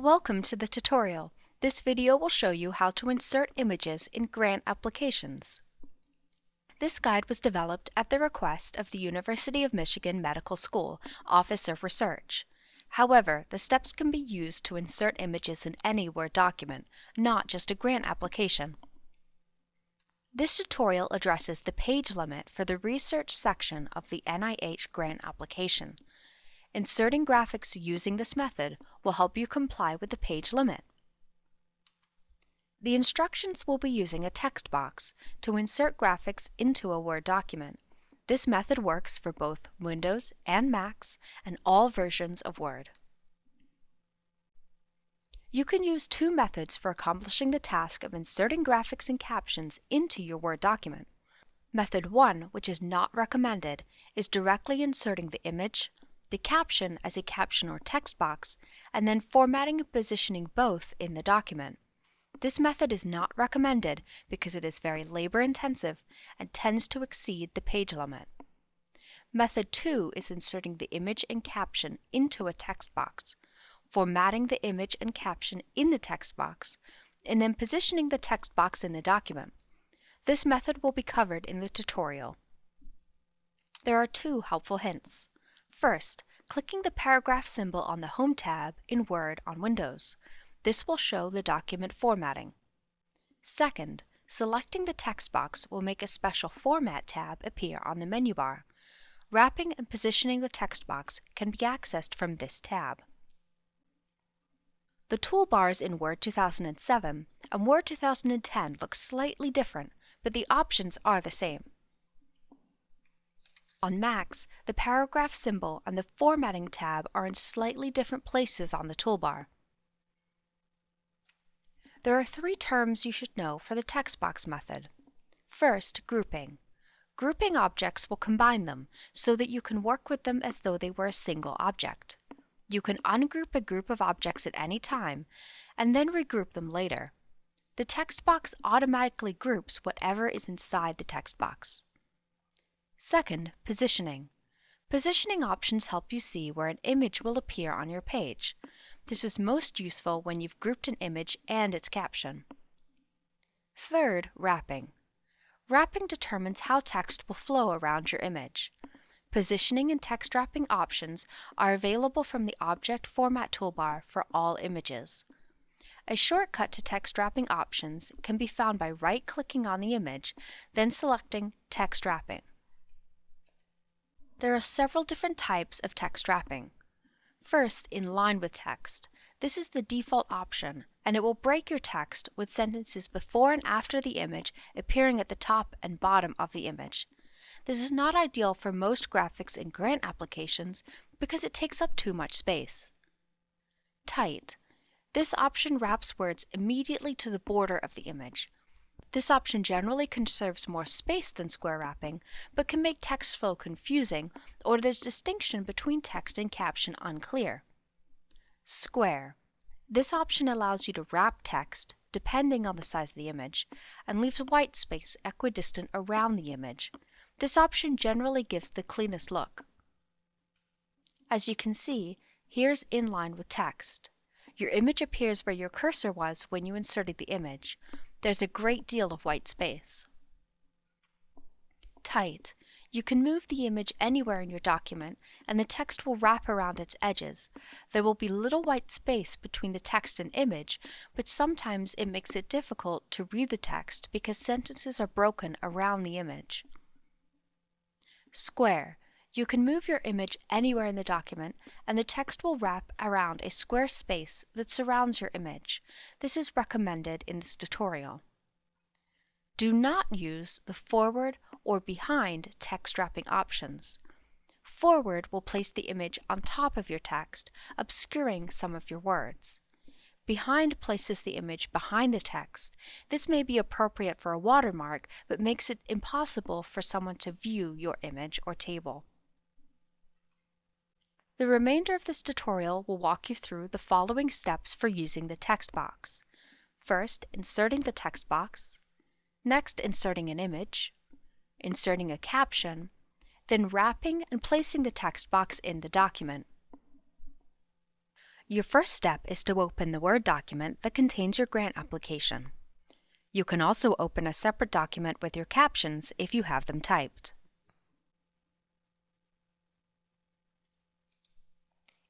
Welcome to the tutorial. This video will show you how to insert images in grant applications. This guide was developed at the request of the University of Michigan Medical School Office of Research. However, the steps can be used to insert images in any Word document, not just a grant application. This tutorial addresses the page limit for the research section of the NIH grant application. Inserting graphics using this method will help you comply with the page limit. The instructions will be using a text box to insert graphics into a Word document. This method works for both Windows and Macs and all versions of Word. You can use two methods for accomplishing the task of inserting graphics and captions into your Word document. Method 1, which is not recommended, is directly inserting the image, the caption as a caption or text box, and then formatting and positioning both in the document. This method is not recommended because it is very labor intensive and tends to exceed the page limit. Method 2 is inserting the image and caption into a text box, formatting the image and caption in the text box, and then positioning the text box in the document. This method will be covered in the tutorial. There are two helpful hints. First, clicking the paragraph symbol on the Home tab in Word on Windows. This will show the document formatting. Second, selecting the text box will make a special Format tab appear on the menu bar. Wrapping and positioning the text box can be accessed from this tab. The toolbars in Word 2007 and Word 2010 look slightly different, but the options are the same. On Macs, the paragraph symbol and the Formatting tab are in slightly different places on the toolbar. There are three terms you should know for the text box method. First, grouping. Grouping objects will combine them so that you can work with them as though they were a single object. You can ungroup a group of objects at any time and then regroup them later. The text box automatically groups whatever is inside the text box. Second, positioning. Positioning options help you see where an image will appear on your page. This is most useful when you've grouped an image and its caption. Third, wrapping. Wrapping determines how text will flow around your image. Positioning and text wrapping options are available from the Object Format toolbar for all images. A shortcut to text wrapping options can be found by right-clicking on the image, then selecting Text Wrapping. There are several different types of text wrapping. First, in line with text. This is the default option, and it will break your text with sentences before and after the image appearing at the top and bottom of the image. This is not ideal for most graphics in grant applications because it takes up too much space. Tight. This option wraps words immediately to the border of the image, this option generally conserves more space than square wrapping, but can make text flow confusing or the distinction between text and caption unclear. Square. This option allows you to wrap text, depending on the size of the image, and leaves white space equidistant around the image. This option generally gives the cleanest look. As you can see, here's in line with text. Your image appears where your cursor was when you inserted the image, there's a great deal of white space. Tight. You can move the image anywhere in your document and the text will wrap around its edges. There will be little white space between the text and image, but sometimes it makes it difficult to read the text because sentences are broken around the image. Square. You can move your image anywhere in the document and the text will wrap around a square space that surrounds your image. This is recommended in this tutorial. Do not use the forward or behind text wrapping options. Forward will place the image on top of your text, obscuring some of your words. Behind places the image behind the text. This may be appropriate for a watermark, but makes it impossible for someone to view your image or table. The remainder of this tutorial will walk you through the following steps for using the text box. First, inserting the text box. Next, inserting an image. Inserting a caption. Then wrapping and placing the text box in the document. Your first step is to open the Word document that contains your grant application. You can also open a separate document with your captions if you have them typed.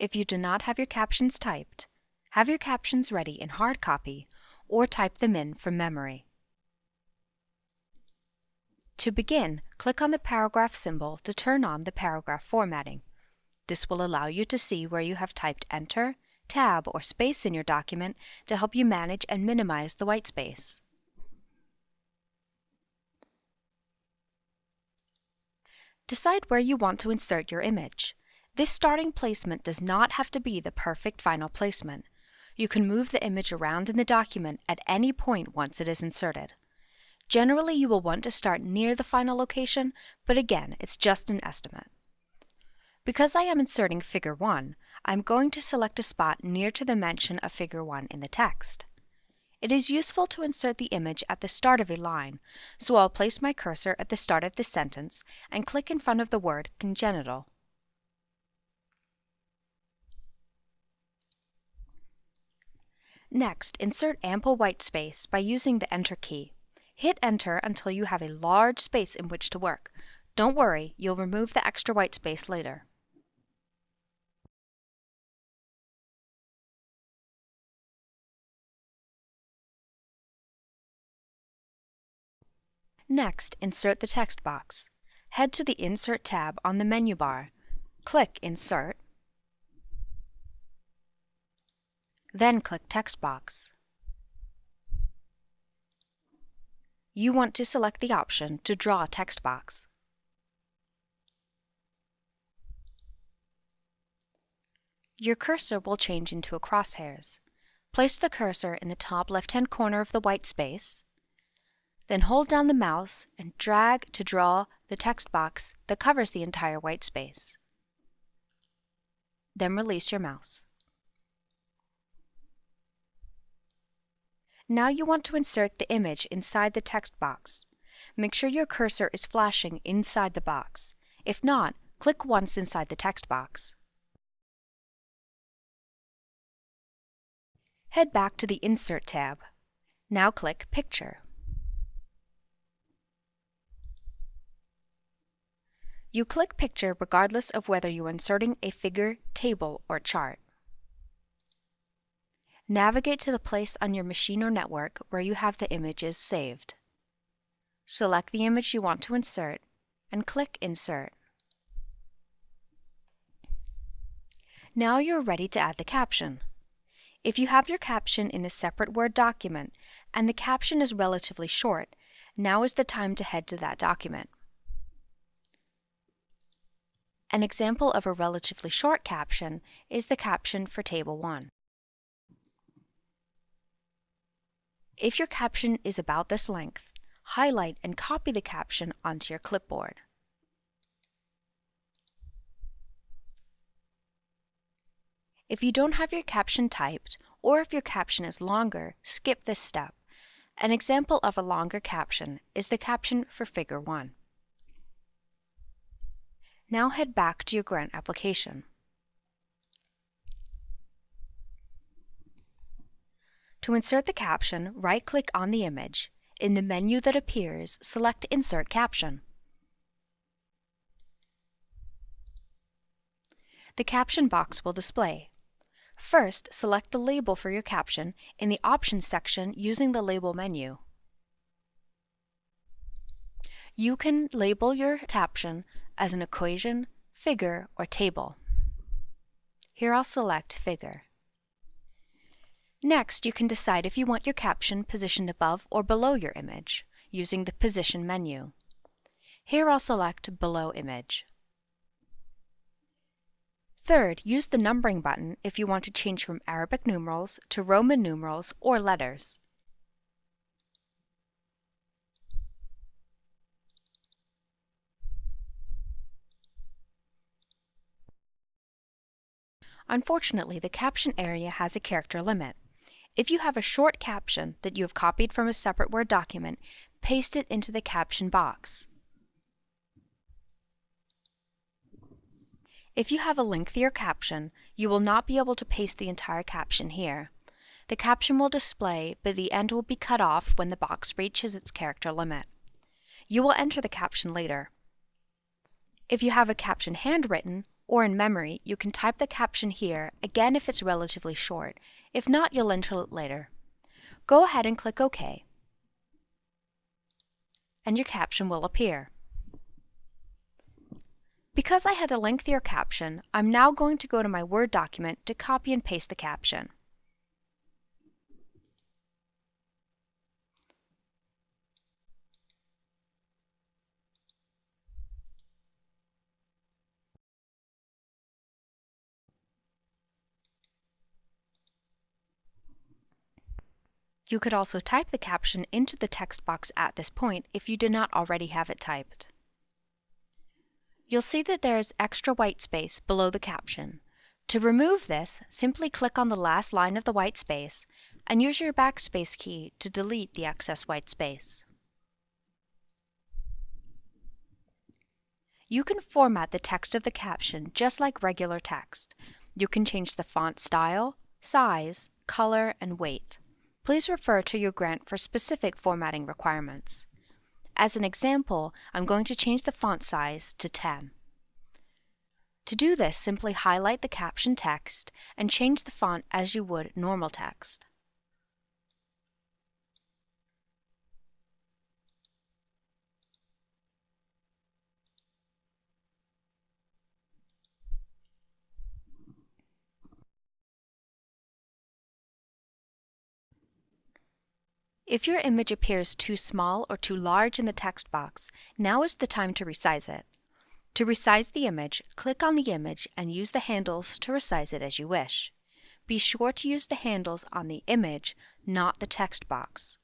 If you do not have your captions typed, have your captions ready in hard copy or type them in from memory. To begin, click on the paragraph symbol to turn on the paragraph formatting. This will allow you to see where you have typed Enter, Tab, or Space in your document to help you manage and minimize the white space. Decide where you want to insert your image. This starting placement does not have to be the perfect final placement. You can move the image around in the document at any point once it is inserted. Generally, you will want to start near the final location, but again, it's just an estimate. Because I am inserting Figure 1, I'm going to select a spot near to the mention of Figure 1 in the text. It is useful to insert the image at the start of a line, so I'll place my cursor at the start of the sentence and click in front of the word congenital. Next, insert ample white space by using the Enter key. Hit enter until you have a large space in which to work. Don't worry, you'll remove the extra white space later. Next, insert the text box. Head to the Insert tab on the menu bar. Click Insert, then click Text box. you want to select the option to draw a text box. Your cursor will change into a crosshairs. Place the cursor in the top left-hand corner of the white space, then hold down the mouse and drag to draw the text box that covers the entire white space. Then release your mouse. Now you want to insert the image inside the text box. Make sure your cursor is flashing inside the box. If not, click once inside the text box. Head back to the Insert tab. Now click Picture. You click Picture regardless of whether you're inserting a figure, table, or chart. Navigate to the place on your machine or network where you have the images saved. Select the image you want to insert and click Insert. Now you're ready to add the caption. If you have your caption in a separate Word document and the caption is relatively short, now is the time to head to that document. An example of a relatively short caption is the caption for Table 1. If your caption is about this length, highlight and copy the caption onto your clipboard. If you don't have your caption typed, or if your caption is longer, skip this step. An example of a longer caption is the caption for Figure 1. Now head back to your grant application. To insert the caption, right-click on the image. In the menu that appears, select Insert Caption. The caption box will display. First, select the label for your caption in the Options section using the Label menu. You can label your caption as an equation, figure, or table. Here I'll select Figure. Next, you can decide if you want your caption positioned above or below your image using the Position menu. Here I'll select Below Image. Third, use the numbering button if you want to change from Arabic numerals to Roman numerals or letters. Unfortunately, the caption area has a character limit. If you have a short caption that you have copied from a separate Word document, paste it into the caption box. If you have a lengthier caption, you will not be able to paste the entire caption here. The caption will display, but the end will be cut off when the box reaches its character limit. You will enter the caption later. If you have a caption handwritten or in memory, you can type the caption here, again if it's relatively short. If not, you'll enter it later. Go ahead and click OK. And your caption will appear. Because I had a lengthier caption, I'm now going to go to my Word document to copy and paste the caption. You could also type the caption into the text box at this point if you did not already have it typed. You'll see that there is extra white space below the caption. To remove this, simply click on the last line of the white space and use your backspace key to delete the excess white space. You can format the text of the caption just like regular text. You can change the font style, size, color, and weight. Please refer to your grant for specific formatting requirements. As an example, I'm going to change the font size to 10. To do this, simply highlight the caption text and change the font as you would normal text. If your image appears too small or too large in the text box, now is the time to resize it. To resize the image, click on the image and use the handles to resize it as you wish. Be sure to use the handles on the image, not the text box.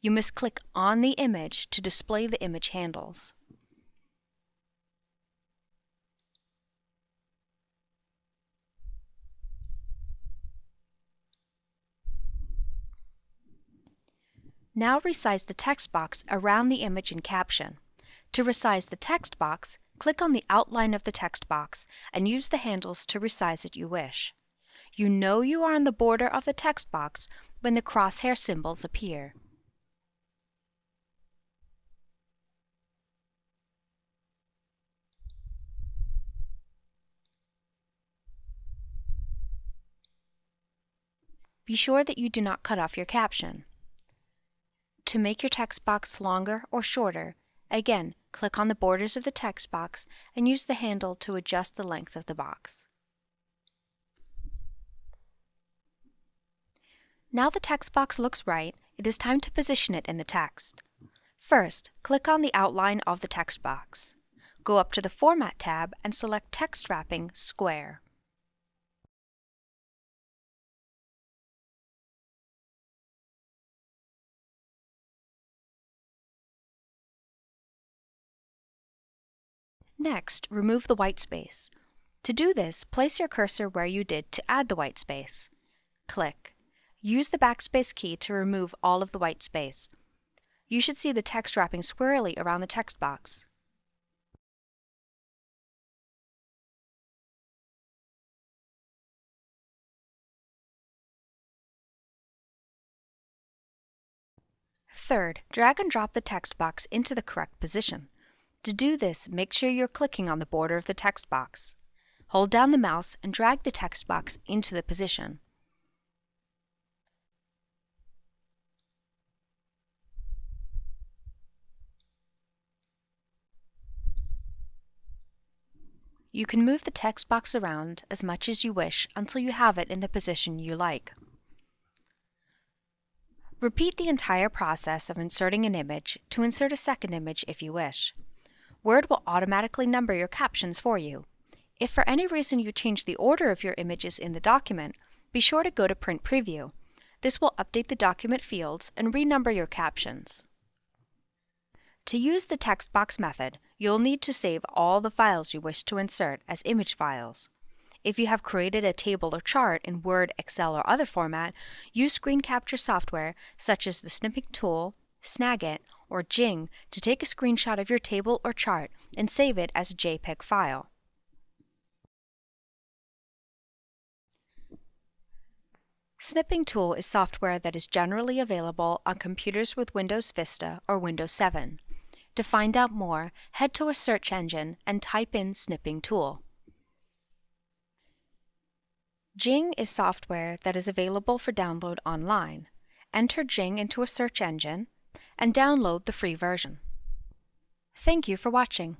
You must click on the image to display the image handles. Now resize the text box around the image and caption. To resize the text box, click on the outline of the text box and use the handles to resize it you wish. You know you are on the border of the text box when the crosshair symbols appear. Be sure that you do not cut off your caption. To make your text box longer or shorter, again, click on the borders of the text box and use the handle to adjust the length of the box. Now the text box looks right, it is time to position it in the text. First, click on the outline of the text box. Go up to the Format tab and select Text Wrapping Square. Next, remove the white space. To do this, place your cursor where you did to add the white space. Click. Use the backspace key to remove all of the white space. You should see the text wrapping squarely around the text box. Third, drag and drop the text box into the correct position. To do this, make sure you're clicking on the border of the text box. Hold down the mouse and drag the text box into the position. You can move the text box around as much as you wish until you have it in the position you like. Repeat the entire process of inserting an image to insert a second image if you wish. Word will automatically number your captions for you. If for any reason you change the order of your images in the document, be sure to go to Print Preview. This will update the document fields and renumber your captions. To use the text box method, you'll need to save all the files you wish to insert as image files. If you have created a table or chart in Word, Excel, or other format, use screen capture software such as the Snipping Tool, Snagit, or Jing to take a screenshot of your table or chart and save it as a JPEG file. Snipping Tool is software that is generally available on computers with Windows Vista or Windows 7. To find out more, head to a search engine and type in Snipping Tool. Jing is software that is available for download online. Enter Jing into a search engine, and download the free version. Thank you for watching.